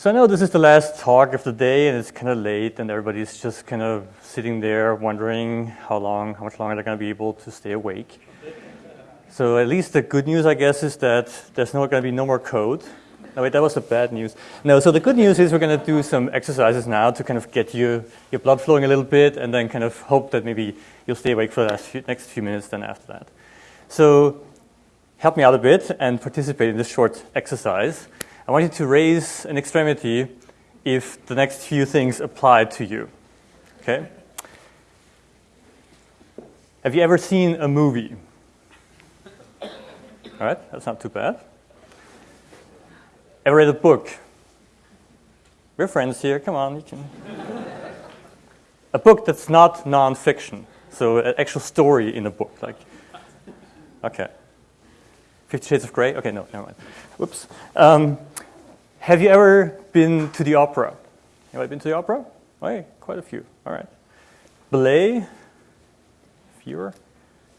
So I know this is the last talk of the day and it's kind of late and everybody's just kind of sitting there wondering how long, how much longer they're going to be able to stay awake. So at least the good news, I guess, is that there's not going to be no more code. No, wait, that was the bad news. No, so the good news is we're going to do some exercises now to kind of get you, your blood flowing a little bit and then kind of hope that maybe you'll stay awake for the next few minutes then after that. So help me out a bit and participate in this short exercise. I want you to raise an extremity if the next few things apply to you. Okay? Have you ever seen a movie? All right, that's not too bad. Ever read a book? We're friends here, come on, you can. a book that's not nonfiction, so an actual story in a book, like, okay. Fifty Shades of Grey? Okay, no, never mind. Whoops. Um, have you ever been to the opera? Have I been to the opera? Oh, quite a few. All right. Ballet? Fewer?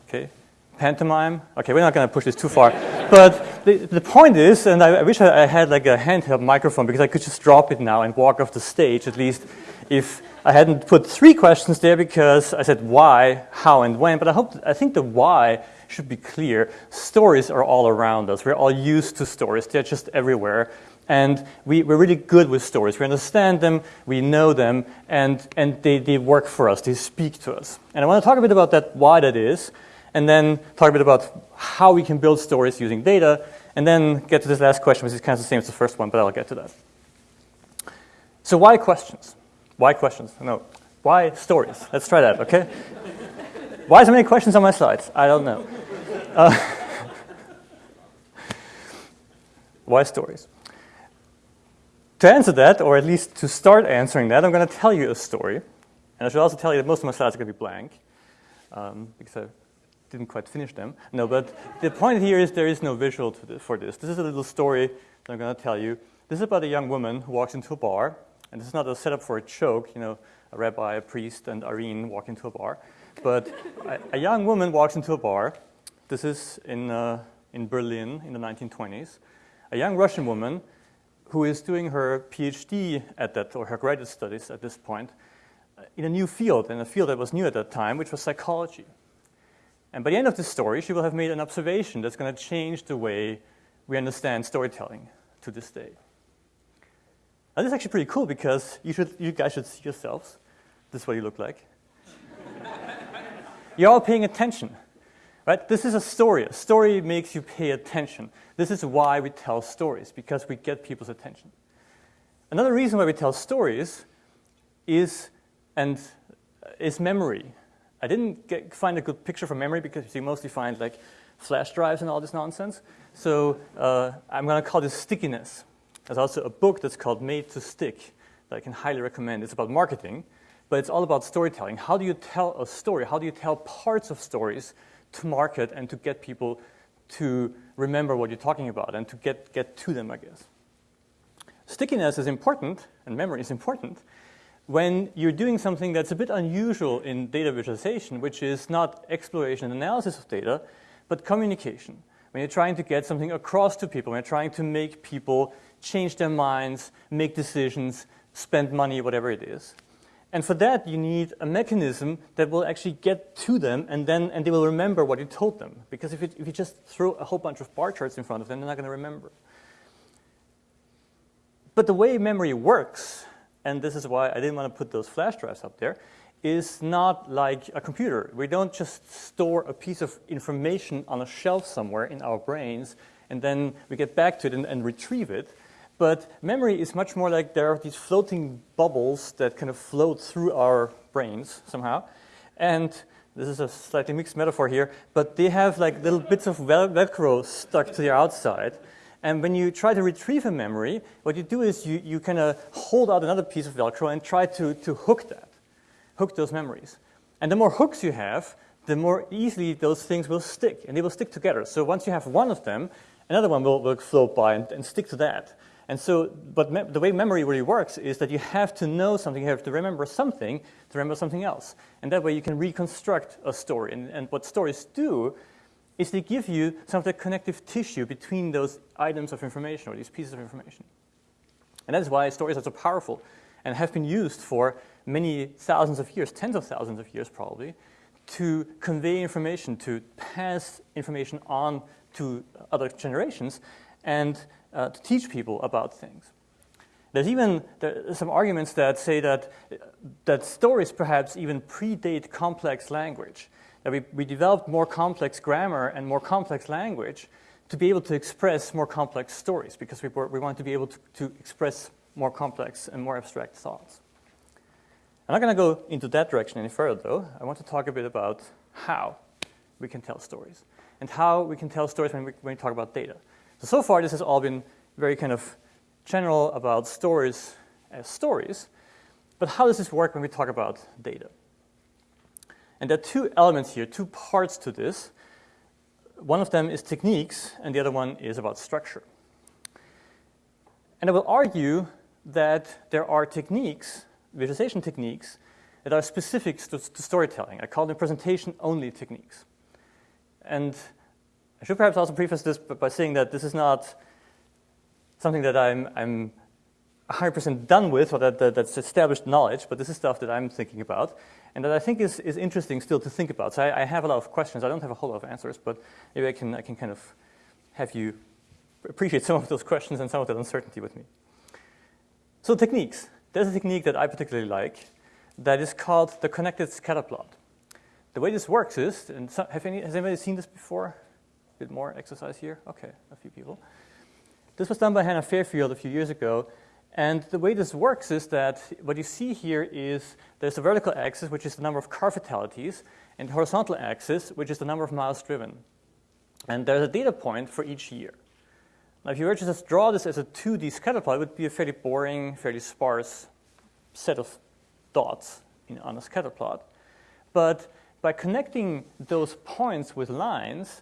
Okay. Pantomime? Okay, we're not going to push this too far. but the, the point is, and I, I wish I, I had like a handheld microphone because I could just drop it now and walk off the stage, at least if I hadn't put three questions there because I said why, how, and when. But I hope, I think the why should be clear. Stories are all around us. We're all used to stories. They're just everywhere. And we, we're really good with stories. We understand them, we know them, and, and they, they work for us, they speak to us. And I want to talk a bit about that, why that is, and then talk a bit about how we can build stories using data, and then get to this last question, which is kind of the same as the first one, but I'll get to that. So why questions? Why questions? No. Why stories? Let's try that, okay? why so many questions on my slides? I don't know. Uh, why stories? To answer that, or at least to start answering that, I'm going to tell you a story. And I should also tell you that most of my slides are going to be blank, um, because I didn't quite finish them. No, but the point here is there is no visual this, for this. This is a little story that I'm going to tell you. This is about a young woman who walks into a bar, and this is not a setup for a joke, you know, a rabbi, a priest, and Irene walk into a bar. But a, a, young woman walks into a bar. This is in, uh, in Berlin in the 1920s. A young Russian woman who is doing her PhD at that, or her graduate studies at this point, uh, in a new field, in a field that was new at that time, which was psychology. And by the end of this story, she will have made an observation that's going to change the way we understand storytelling to this day. Now, this is actually pretty cool because you, should, you guys should see yourselves. This is what you look like. You're all paying attention. Right? This is a story. A story makes you pay attention. This is why we tell stories, because we get people's attention. Another reason why we tell stories is, and is memory. I didn't get, find a good picture for memory because you mostly find like flash drives and all this nonsense. So uh, I'm going to call this stickiness. There's also a book that's called Made to Stick that I can highly recommend. It's about marketing, but it's all about storytelling. How do you tell a story? How do you tell parts of stories to market and to get people to remember what you're talking about and to get, get to them, I guess. Stickiness is important, and memory is important, when you're doing something that's a bit unusual in data visualization, which is not exploration and analysis of data, but communication. When you're trying to get something across to people, when you're trying to make people change their minds, make decisions, spend money, whatever it is. And for that, you need a mechanism that will actually get to them and then and they will remember what you told them. Because if, it, if you just throw a whole bunch of bar charts in front of them, they're not going to remember. But the way memory works, and this is why I didn't want to put those flash drives up there, is not like a computer. We don't just store a piece of information on a shelf somewhere in our brains and then we get back to it and, and retrieve it. But memory is much more like there are these floating bubbles that kind of float through our brains somehow. And this is a slightly mixed metaphor here, but they have like little bits of vel Velcro stuck to the outside. And when you try to retrieve a memory, what you do is you, you kind of hold out another piece of Velcro and try to, to hook that, hook those memories. And the more hooks you have, the more easily those things will stick, and they will stick together. So once you have one of them, another one will, will float by and, and stick to that. And so, but the way memory really works is that you have to know something, you have to remember something to remember something else. And that way you can reconstruct a story. And, and what stories do is they give you some of the connective tissue between those items of information or these pieces of information. And that is why stories are so powerful and have been used for many thousands of years, tens of thousands of years probably, to convey information, to pass information on to other generations, and uh, to teach people about things. There's even there some arguments that say that, that stories perhaps even predate complex language. That we, we developed more complex grammar and more complex language to be able to express more complex stories because we, we want to be able to, to express more complex and more abstract thoughts. I'm not going to go into that direction any further, though. I want to talk a bit about how we can tell stories and how we can tell stories when we, when we talk about data. So, so far, this has all been very kind of general about stories as stories, but how does this work when we talk about data? And there are two elements here, two parts to this. One of them is techniques, and the other one is about structure. And I will argue that there are techniques, visualization techniques, that are specific to, to storytelling. I call them presentation-only techniques. And I should perhaps also preface this by saying that this is not something that I'm, I'm 100% done with or that, that, that's established knowledge, but this is stuff that I'm thinking about and that I think is, is interesting still to think about. So I, I have a lot of questions. I don't have a whole lot of answers, but maybe I can, I can kind of have you appreciate some of those questions and some of that uncertainty with me. So techniques. There's a technique that I particularly like that is called the connected scatterplot. The way this works is, and so, have any, has anybody seen this before? Bit more exercise here? Okay, a few people. This was done by Hannah Fairfield a few years ago. And the way this works is that what you see here is there's a vertical axis, which is the number of car fatalities, and the horizontal axis, which is the number of miles driven. And there's a data point for each year. Now, if you were to just draw this as a 2D scatter plot, it would be a fairly boring, fairly sparse set of dots in, on a scatter plot. But by connecting those points with lines,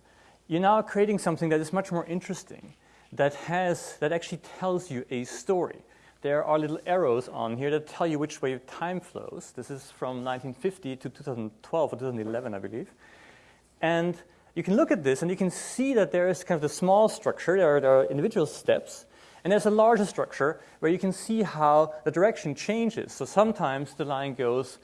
you're now creating something that is much more interesting that has that actually tells you a story. There are little arrows on here that tell you which way time flows. This is from 1950 to 2012 or 2011, I believe. And you can look at this and you can see that there is kind of the small structure, there are, there are individual steps, and there's a larger structure where you can see how the direction changes. So sometimes the line goes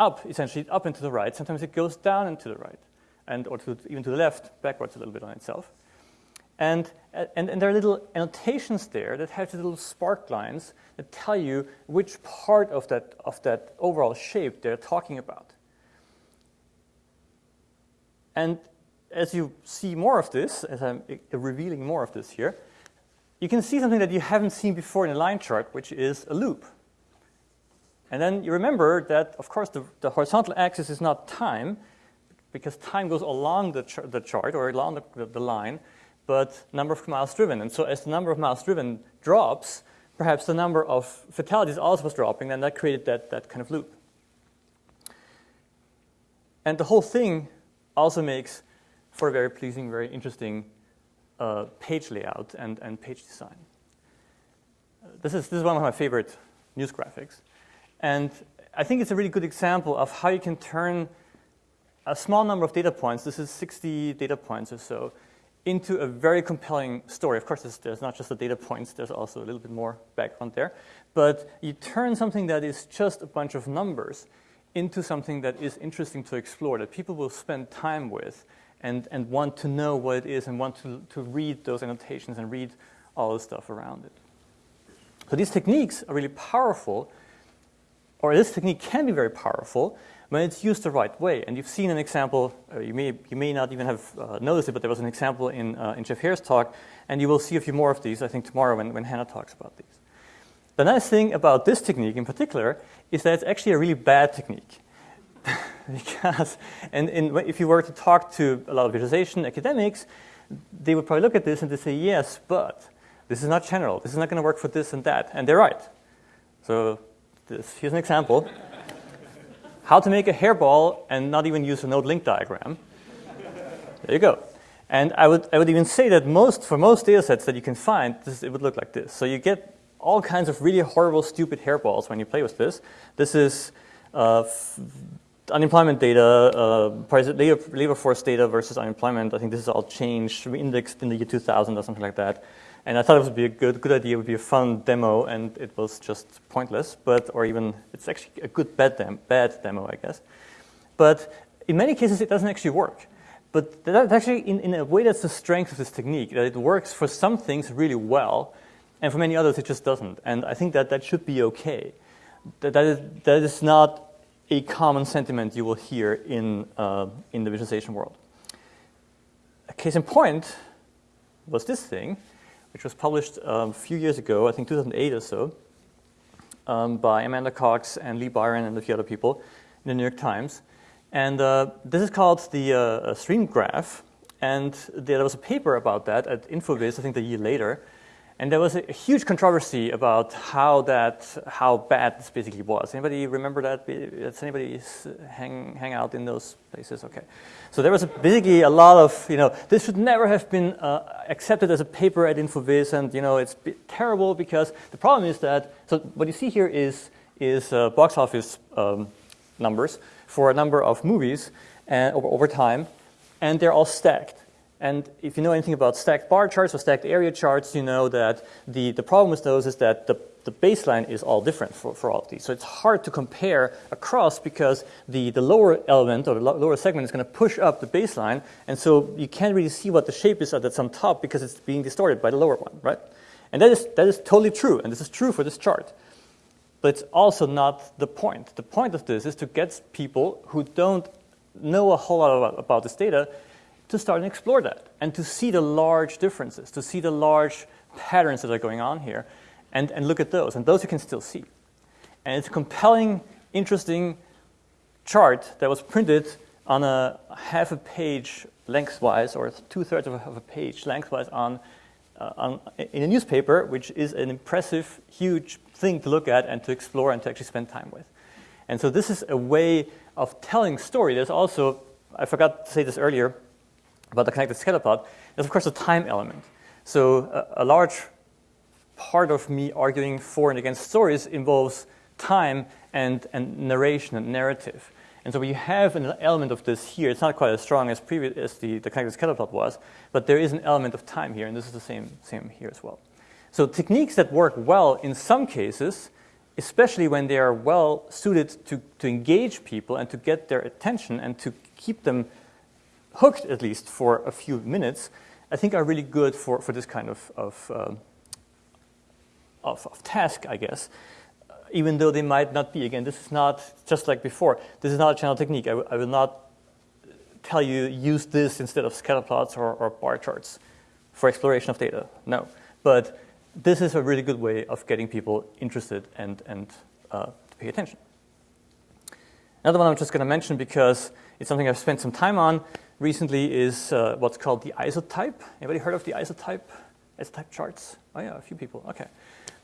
up, essentially up and to the right, sometimes it goes down and to the right, and or to, even to the left, backwards a little bit on itself. And, and, and, there are little annotations there that have little spark lines that tell you which part of that, of that overall shape they're talking about. And as you see more of this, as I'm revealing more of this here, you can see something that you haven't seen before in a line chart, which is a loop. And then you remember that, of course, the, the horizontal axis is not time, because time goes along the, the chart or along the, the, line, but number of miles driven. And so as the number of miles driven drops, perhaps the number of fatalities also was dropping, and that created that, that kind of loop. And the whole thing also makes for a very pleasing, very interesting uh, page layout and, and page design. This, is, this is one of my favorite news graphics. And I think it's a really good example of how you can turn a small number of data points, this is 60 data points or so, into a very compelling story. Of course, there's, not just the data points, there's also a little bit more background there. But you turn something that is just a bunch of numbers into something that is interesting to explore, that people will spend time with and, and want to know what it is and want to, to read those annotations and read all the stuff around it. So these techniques are really powerful, or this technique can be very powerful when it's used the right way. And you've seen an example, uh, you, may, you may not even have uh, noticed it, but there was an example in, uh, in Jeff Heer's talk, and you will see a few more of these, I think, tomorrow when, when Hannah talks about these. The nice thing about this technique in particular is that it's actually a really bad technique. because, and, if you were to talk to a lot of visualization academics, they would probably look at this and they say, yes, but this is not general. This is not going to work for this and that. And they're right. So this, here's an example how to make a hairball and not even use a node link diagram. There you go. And I would, I would even say that most, for most data sets that you can find, this, it would look like this. So you get all kinds of really horrible, stupid hairballs when you play with this. This is uh, unemployment data, uh, labor, labor force data versus unemployment. I think this is all changed, indexed in the year 2000 or something like that. And I thought it would be a good, good idea, it would be a fun demo, and it was just pointless, but, or even, it's actually a good bad, dem- bad demo, I guess. But in many cases, it doesn't actually work. But that's actually, in, in a way, that's the strength of this technique, that it works for some things really well, and for many others, it just doesn't. And I think that that should be okay. That, that, is, that is not a common sentiment you will hear in, uh, in the visualization world. A case in point was this thing, which was published um, a few years ago, I think 2008 or so, um, by Amanda Cox and Lee Byron and a few other people in the New York Times. And uh, this is called the uh, stream graph. And there was a paper about that at InfoVis, I think a year later. And there was a huge controversy about how that, how bad this basically was. Anybody remember that? Does anybody hang, hang out in those places? Okay. So there was a, basically a lot of, you know, this should never have been uh, accepted as a paper at InfoVis, and, you know, it's terrible because the problem is that, so what you see here is, is uh, box office um, numbers for a number of movies and, over, over time, and they're all stacked. And if you know anything about stacked bar charts or stacked area charts, you know that the, the problem with those is that the, the baseline is all different for, for all of these. So it's hard to compare across because the, the lower element or the lower segment is going to push up the baseline. And so you can't really see what the shape is that's on top because it's being distorted by the lower one, right? And that is, that is totally true. And this is true for this chart. But it's also not the point. The point of this is to get people who don't know a whole lot about, about this data to start and explore that and to see the large differences, to see the large patterns that are going on here and, and look at those. And those you can still see. And it's a compelling, interesting chart that was printed on a half a page lengthwise or two thirds of, of a page lengthwise on, uh, on, in a newspaper, which is an impressive, huge thing to look at and to explore and to actually spend time with. And so this is a way of telling story. There's also, I forgot to say this earlier, about the connected scatterplot, there's of course a time element. So a, a large part of me arguing for and against stories involves time and, and narration and narrative. And so we have an element of this here. It's not quite as strong as, previous, as the, the connected scatterplot was, but there is an element of time here, and this is the same, same here as well. So techniques that work well in some cases, especially when they are well suited to, to engage people and to get their attention and to keep them hooked at least for a few minutes, I think are really good for, for this kind of, of, uh, of, of, task, I guess, uh, even though they might not be. Again, this is not, just like before, this is not a channel technique. I, will not tell you use this instead of scatter plots or, or bar charts for exploration of data. No. But this is a really good way of getting people interested and, and uh, to pay attention. Another one I'm just going to mention because it's something I've spent some time on recently is uh, what's called the isotype. Anybody heard of the isotype, isotype charts? Oh yeah, a few people, okay.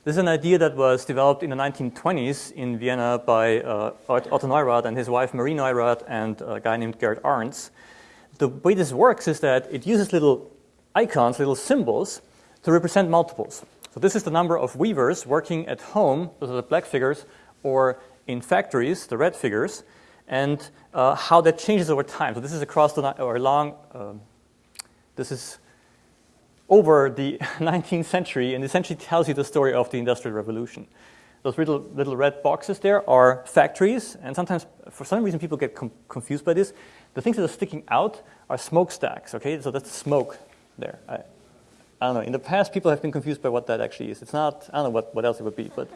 This is an idea that was developed in the 1920s in Vienna by uh, Otto Neurath and his wife Marie Neurath and a guy named Gerd Arntz. The way this works is that it uses little icons, little symbols, to represent multiples. So this is the number of weavers working at home, those are the black figures, or in factories, the red figures, and uh, how that changes over time. So this is across the or along. Um, this is over the 19th century, and essentially tells you the story of the Industrial Revolution. Those little, little red boxes there are factories, and sometimes, for some reason, people get confused by this. The things that are sticking out are smokestacks, okay? So that's smoke there. I, I don't know. In the past, people have been confused by what that actually is. It's not, I don't know what, what else it would be, but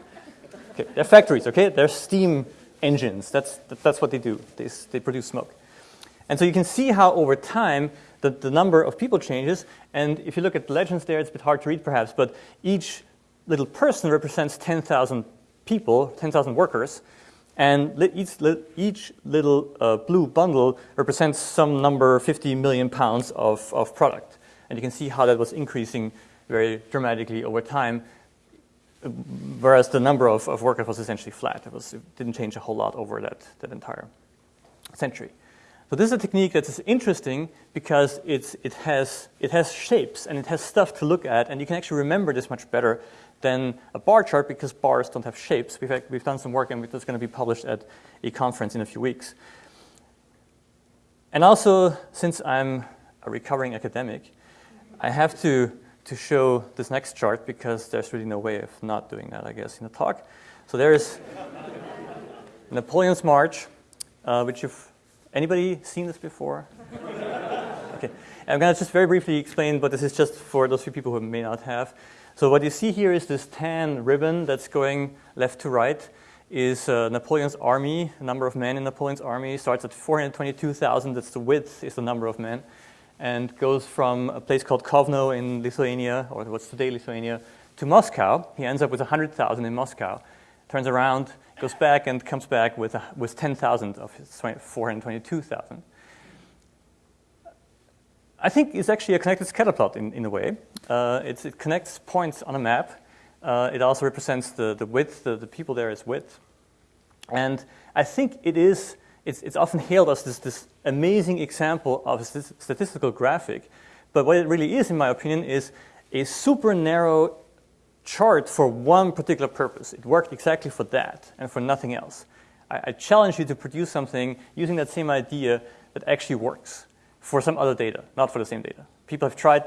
okay. They're factories, okay? They're steam engines. That's, that's what they do. They, they produce smoke. And so you can see how over time the, the number of people changes. And if you look at the legends there, it's a bit hard to read perhaps, but each little person represents 10,000 people, 10,000 workers. And each, each little uh, blue bundle represents some number, 50 million pounds of, of product. And you can see how that was increasing very dramatically over time whereas the number of, of workers was essentially flat. It, was, it didn't change a whole lot over that, that entire century. So this is a technique that is interesting because it's, it, has, it has shapes and it has stuff to look at, and you can actually remember this much better than a bar chart because bars don't have shapes. We've, we've done some work and it's going to be published at a conference in a few weeks. And also, since I'm a recovering academic, I have to to show this next chart because there's really no way of not doing that, I guess, in the talk. So there's Napoleon's March, uh, which you've anybody seen this before? okay, I'm going to just very briefly explain, but this is just for those few people who may not have. So what you see here is this tan ribbon that's going left to right is uh, Napoleon's army, the number of men in Napoleon's army starts at 422,000, that's the width, is the number of men, and goes from a place called Kovno in Lithuania, or what's today Lithuania, to Moscow. He ends up with 100,000 in Moscow, turns around, goes back, and comes back with, with 10,000 of his 422,000. I think it's actually a connected scatter plot in, in a way. Uh, it connects points on a map. Uh, it also represents the, the width, the, the people there is width. And I think it is, it's, it's often hailed as this, this amazing example of a statistical graphic. But what it really is, in my opinion, is a super narrow chart for one particular purpose. It worked exactly for that and for nothing else. I, I challenge you to produce something using that same idea that actually works for some other data, not for the same data. People have tried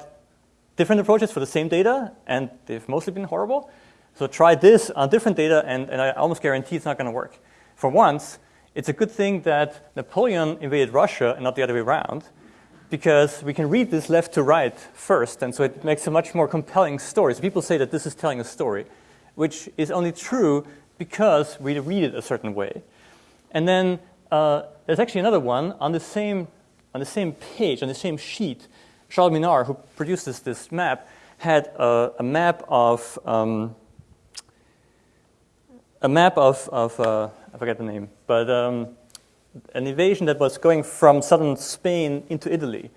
different approaches for the same data, and they've mostly been horrible. So try this on different data, and, and I almost guarantee it's not going to work. For once, it's a good thing that Napoleon invaded Russia and not the other way around, because we can read this left to right first, and so it makes a much more compelling story. So people say that this is telling a story, which is only true because we read it a certain way. And then uh, there's actually another one on the same on the same page, on the same sheet, Charles Minard, who produced this, this map, had a, a map of um, a map of, of uh, I forget the name, but um, an invasion that was going from southern Spain into Italy.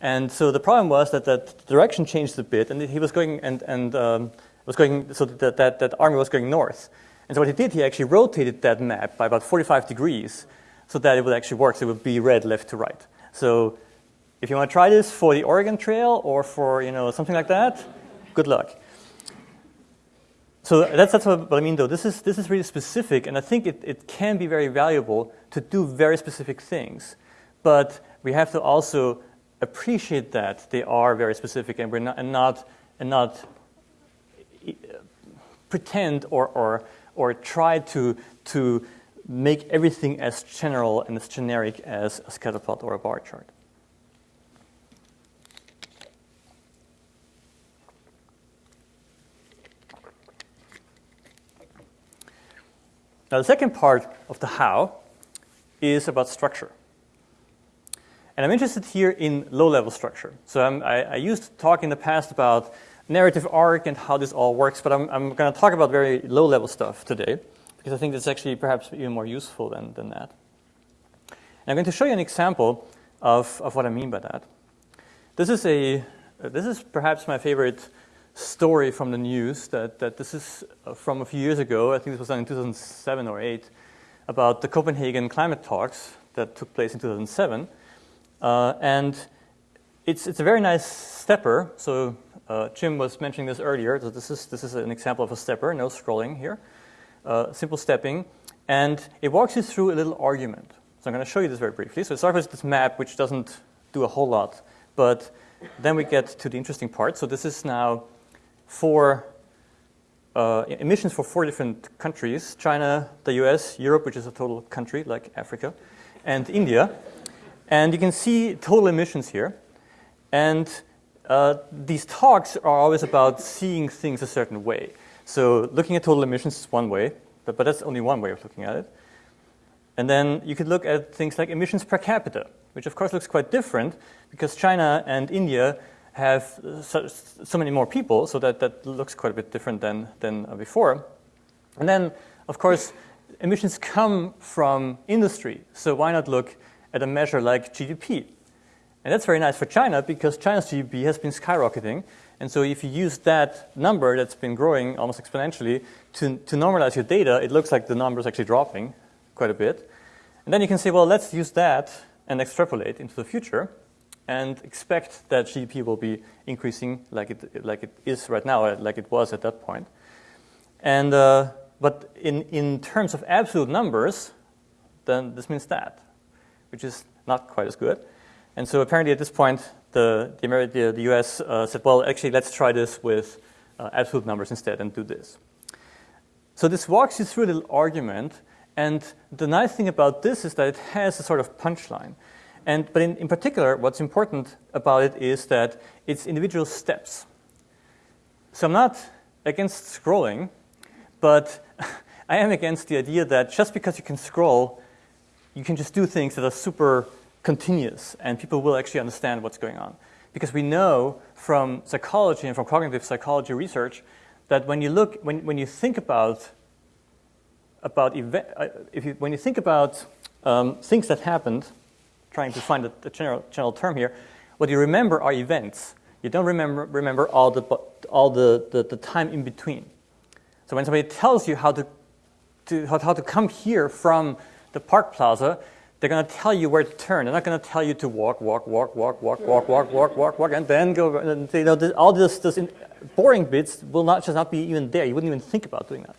And so the problem was that that direction changed a bit, and he was going and, and um, was going so that, that that army was going north. And so what he did, he actually rotated that map by about 45 degrees, so that it would actually work. So it would be read left to right. So if you want to try this for the Oregon Trail or for you know something like that, good luck. So that's, that's what, I mean, though. This is, this is really specific, and I think it, it can be very valuable to do very specific things. But we have to also appreciate that they are very specific and, we're not, and not, and not pretend or, or, or try to, to make everything as general and as generic as a scatter plot or a bar chart. Now, the second part of the how is about structure. And I'm interested here in low-level structure. So I, I used to talk in the past about narrative arc and how this all works, but I'm, I'm going to talk about very low-level stuff today because I think that's actually perhaps even more useful than, than that. And I'm going to show you an example of, of what I mean by that. This is, a, this is perhaps my favorite story from the news that, that this is uh, from a few years ago. I think this was done in 2007 or 8 about the Copenhagen climate talks that took place in 2007. Uh, and it's, it's a very nice stepper. So uh, Jim was mentioning this earlier. So this is, this is an example of a stepper, no scrolling here uh, simple stepping, and it walks you through a little argument. So I'm going to show you this very briefly. So it starts with this map, which doesn't do a whole lot, but then we get to the interesting part. So this is now four uh, emissions for four different countries, China, the US, Europe, which is a total country like Africa, and India. And you can see total emissions here. And uh, these talks are always about seeing things a certain way. So looking at total emissions is one way, but, but that's only one way of looking at it. And then you could look at things like emissions per capita, which of course looks quite different because China and India have so, so many more people, so that, that looks quite a bit different than, than before. And then, of course, emissions come from industry, so why not look at a measure like GDP? And that's very nice for China because China's GDP has been skyrocketing, and so if you use that number that's been growing almost exponentially to, to normalize your data, it looks like the number is actually dropping quite a bit. And then you can say, well, let's use that and extrapolate into the future and expect that GDP will be increasing like it, like it is right now, like it was at that point. And, uh, but in, in terms of absolute numbers, then this means that, which is not quite as good. And so apparently at this point, the, the, the, the US uh, said, well, actually, let's try this with uh, absolute numbers instead and do this. So this walks you through little argument, and the nice thing about this is that it has a sort of punchline. And, but in, in particular, what's important about it is that it's individual steps. So I'm not against scrolling, but I am against the idea that just because you can scroll, you can just do things that are super continuous and people will actually understand what's going on. Because we know from psychology and from cognitive psychology research that when you look, when, when you think about, about event, uh, if you, when you think about um, things that happened, trying to find a, general, general term here, what you remember are events. You don't remember, remember all, the, all the, the, the time in between. So when somebody tells you how to, to, how, how to come here from the park plaza, they're going to tell you where to turn. They're not going to tell you to walk, walk, walk, walk, walk, walk, walk, walk, walk, walk, and then go. And, you know, all this, this boring bits will not just not be even there. You wouldn't even think about doing that.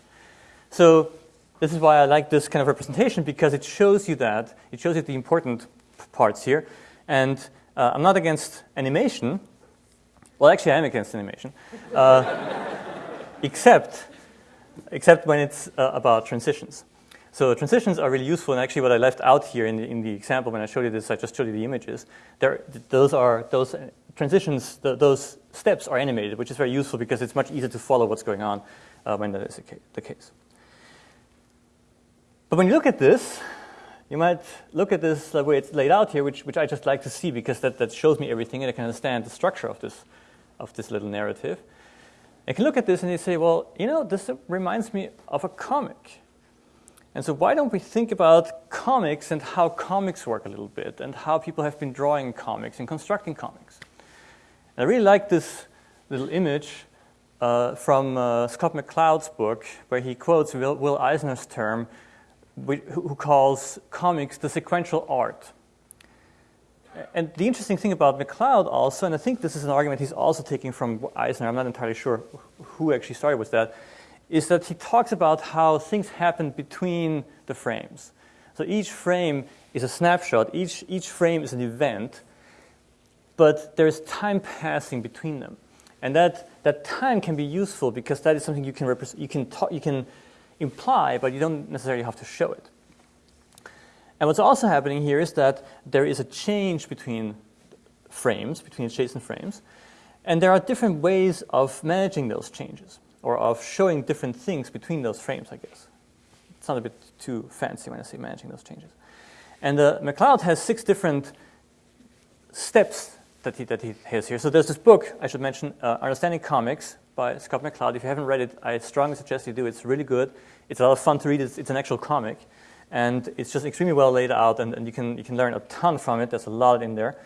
So this is why I like this kind of representation because it shows you that it shows you the important parts here. And uh, I'm not against animation. Well, actually, I am against animation, uh, except except when it's uh, about transitions. So transitions are really useful, and actually what I left out here in the, in the example when I showed you this, I just showed you the images. There, those are, those transitions, the, those steps are animated, which is very useful because it's much easier to follow what's going on uh, when that is the case. But when you look at this, you might look at this the way it's laid out here, which, which I just like to see because that, that shows me everything and I can understand the structure of this, of this little narrative. I can look at this and you say, well, you know, this reminds me of a comic. And so why don't we think about comics and how comics work a little bit and how people have been drawing comics and constructing comics. And I really like this little image uh, from uh, Scott McCloud's book where he quotes Will, Will Eisner's term who calls comics the sequential art. And the interesting thing about McCloud also, and I think this is an argument he's also taking from Eisner, I'm not entirely sure who actually started with that, is that he talks about how things happen between the frames. So each frame is a snapshot, each, each frame is an event, but there's time passing between them. And that, that time can be useful because that is something you can, represent. you, can talk, you can imply, but you don't necessarily have to show it. And what's also happening here is that there is a change between frames, between adjacent frames, and there are different ways of managing those changes or of showing different things between those frames, I guess. It's not a bit too fancy when I say managing those changes. And uh, McCloud has six different steps that he, that he has here. So there's this book, I should mention, uh, Understanding Comics by Scott McCloud. If you haven't read it, I strongly suggest you do. It's really good. It's a lot of fun to read. It's, it's an actual comic. And it's just extremely well laid out, and, and you, can, you can learn a ton from it. There's a lot in there.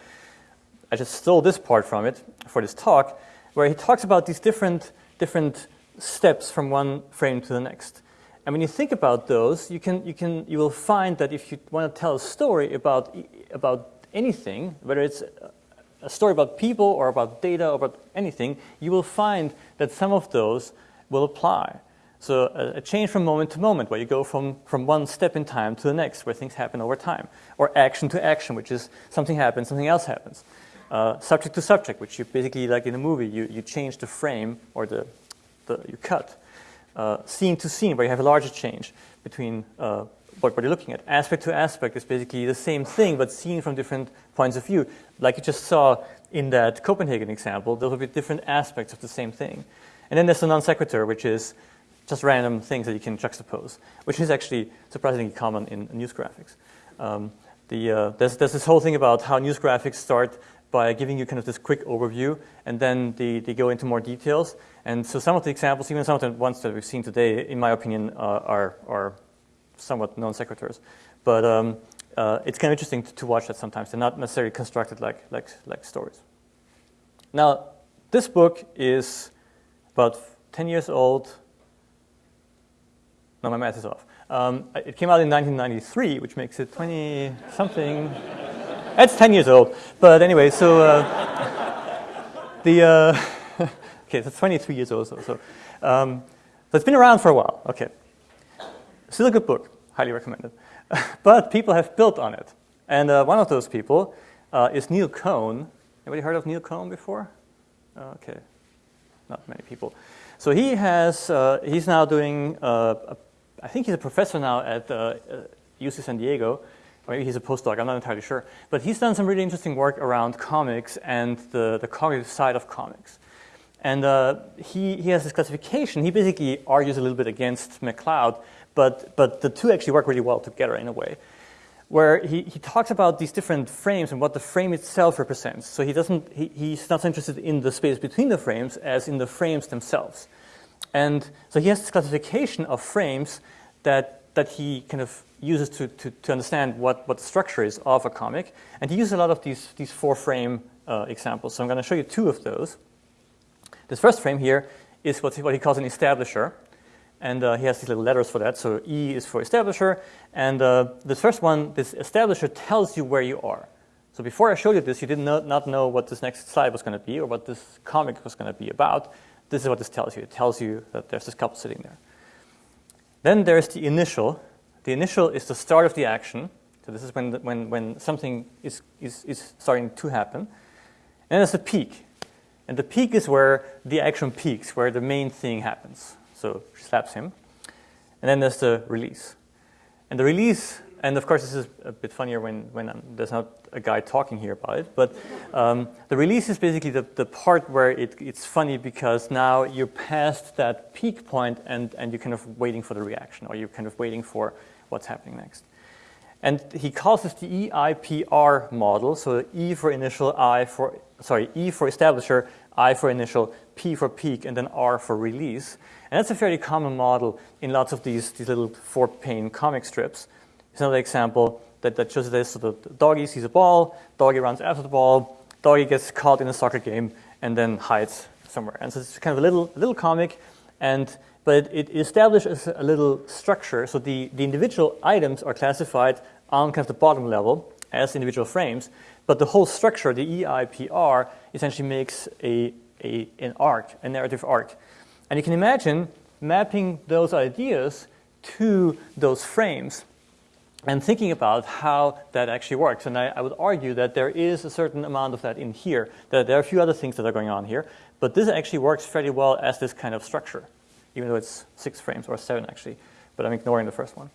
I just stole this part from it for this talk, where he talks about these different, different steps from one frame to the next. And when you think about those, you, can, you, can, you will find that if you want to tell a story about, about anything, whether it's a story about people or about data or about anything, you will find that some of those will apply. So a, a, change from moment to moment, where you go from, from one step in time to the next, where things happen over time. Or action to action, which is something happens, something else happens. Uh, subject to subject, which you basically, like in a movie, you, you change the frame or the, the, you cut uh, scene to scene where you have a larger change between uh, what, you're looking at. Aspect to aspect is basically the same thing, but seen from different points of view. Like you just saw in that Copenhagen example, there will be different aspects of the same thing. And then there's the non sequitur, which is just random things that you can juxtapose, which is actually surprisingly common in news graphics. Um, the, uh, there's, there's this whole thing about how news graphics start by giving you kind of this quick overview, and then they, they go into more details. And so some of the examples, even some of the ones that we've seen today, in my opinion, uh, are, are somewhat non sequiturs. But um, uh, it's kind of interesting to, to, watch that sometimes. They're not necessarily constructed like, like, like stories. Now, this book is about 10 years old. No, my math is off. Um, it came out in 1993, which makes it 20 something. That's 10 years old. But anyway, so uh, the. Uh, okay, so 23 years old. So, so, um, so it's been around for a while. Okay. Still a good book, highly recommended. but people have built on it. And uh, one of those people uh, is Neil Cohn, Anybody heard of Neil Cohn before? Okay, not many people. So he has, uh, he's now doing, uh, a, I think he's a professor now at uh, UC San Diego, or maybe he's a postdoc, I'm not entirely sure. But he's done some really interesting work around comics and the, the cognitive side of comics. And uh, he, he has this classification. He basically argues a little bit against McCloud, but, but the two actually work really well together in a way where he, he talks about these different frames and what the frame itself represents. So he doesn't, he, he's not so interested in the space between the frames as in the frames themselves. And so he has this classification of frames that, that he kind of uses to, to, to understand what, what the structure is of a comic. And he uses a lot of these, these four frame uh, examples. So I'm going to show you two of those. This first frame here is what, what he calls an establisher. And uh, he has these little letters for that. So E is for establisher. And uh, this first one, this establisher tells you where you are. So before I showed you this, you did not, not know what this next slide was going to be or what this comic was going to be about. This is what this tells you. It tells you that there's this couple sitting there. Then there's the initial. The initial is the start of the action. So this is when, the, when, when something is, is, is starting to happen. And there's the peak. And the peak is where the action peaks, where the main thing happens. So she slaps him. And then there's the release. And the release, and of course this is a bit funnier when, when um, there's not a guy talking here about it, but um, the release is basically the, the part where it, it's funny because now you're past that peak point and, and you're kind of waiting for the reaction or you're kind of waiting for what's happening next. And he calls this the EIPR model, so E for initial, I for, sorry, E for establisher, I for initial, P for peak, and then R for release. And that's a fairly common model in lots of these, these little four-pane comic strips. It's another example that, that shows this. So the, doggy sees a ball, doggy runs after the ball, doggy gets caught in a soccer game, and then hides somewhere. And so it's kind of a little, little comic, and but it, it establishes a little structure. So the, the individual items are classified on kind of the bottom level as individual frames, but the whole structure, the EIPR, essentially makes a, a, an arc, a narrative arc. And you can imagine mapping those ideas to those frames and thinking about how that actually works. And I, I, would argue that there is a certain amount of that in here, that there are a few other things that are going on here, but this actually works fairly well as this kind of structure, even though it's six frames or seven actually, but I'm ignoring the first one.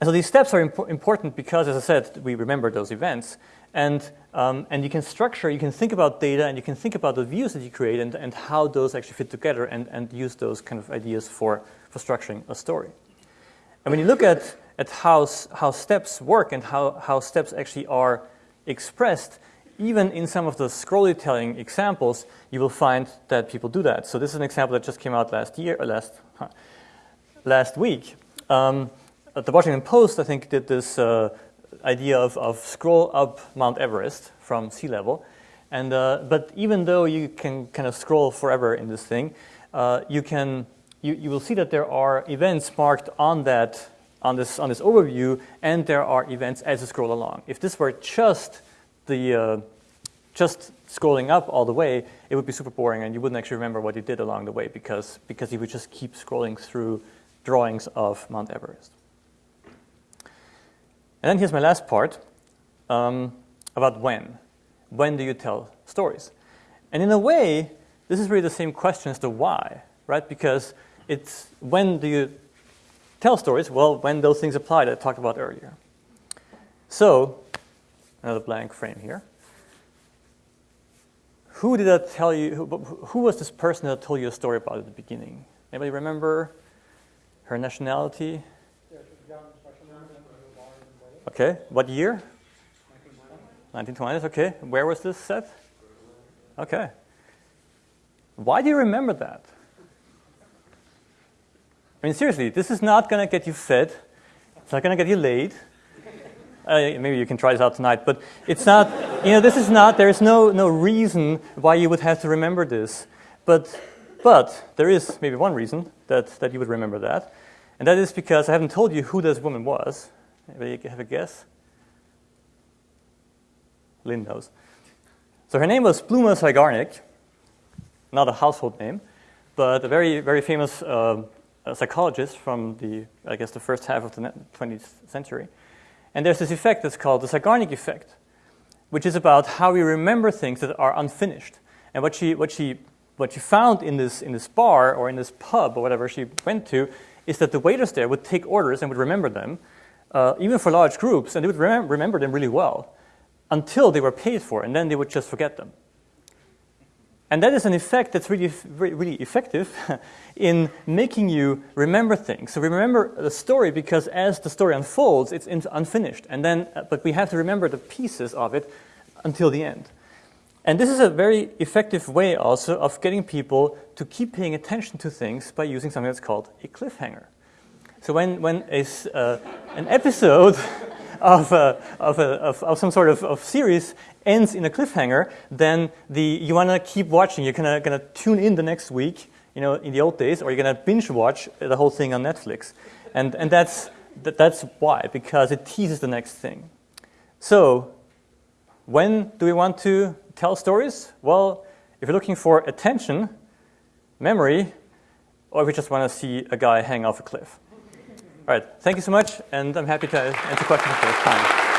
And so these steps are impo important because, as I said, we remember those events. And, um, and you can structure, you can think about data, and you can think about the views that you create and, and how those actually fit together and, and use those kind of ideas for, for structuring a story. And when you look at, at how, how steps work and how, how steps actually are expressed, even in some of the scrolly telling examples, you will find that people do that. So this is an example that just came out last year, or last, huh, last week. Um, the Washington Post, I think, did this uh, idea of, of scroll up Mount Everest from sea level. And, uh, but even though you can kind of scroll forever in this thing, uh, you, can, you, you will see that there are events marked on that on this, on this overview, and there are events as you scroll along. If this were just the uh, just scrolling up all the way, it would be super boring, and you wouldn't actually remember what you did along the way because because you would just keep scrolling through drawings of Mount Everest. And then here's my last part um, about when. When do you tell stories? And in a way, this is really the same question as the why, right? Because it's when do you tell stories? Well, when those things apply that I talked about earlier. So, another blank frame here. Who did I tell you? Who, who was this person that told you a story about at the beginning? Anybody remember her nationality? Okay, what year? 1920s, okay. Where was this set? Okay. Why do you remember that? I mean, seriously, this is not going to get you fed. It's not going to get you laid. Uh, maybe you can try this out tonight, but it's not, you know, this is not, there's no, no reason why you would have to remember this. But, but there is maybe one reason that, that you would remember that, and that is because I haven't told you who this woman was. Anybody have a guess? Lynn knows. So her name was Bluma Zeigarnik, not a household name, but a very, very famous uh, psychologist from the, I guess, the first half of the 20th century. And there's this effect that's called the Zeigarnik effect. which is about how we remember things that are unfinished. And what she, what she, what she found in this, in this bar or in this pub or whatever she went to is that the waiters there would take orders and would remember them, uh, even for large groups, and they would remem- remember them really well until they were paid for, and then they would just forget them. And that is an effect that's really, really effective in making you remember things. So remember the story because as the story unfolds, it's unfinished. And then, uh, but we have to remember the pieces of it until the end. And this is a very effective way also of getting people to keep paying attention to things by using something that's called a cliffhanger. So when, when uh, an episode of, a, of, a, of, of, some sort of, of series ends in a cliffhanger, then the, you want to keep watching. You're going to tune in the next week, you know, in the old days, or you're going to binge watch the whole thing on Netflix. And, and that's, that, that's why, because it teases the next thing. So when do we want to tell stories? Well, if you're looking for attention, memory, or if you just want to see a guy hang off a cliff. All right, thank you so much, and I'm happy to answer questions at this time.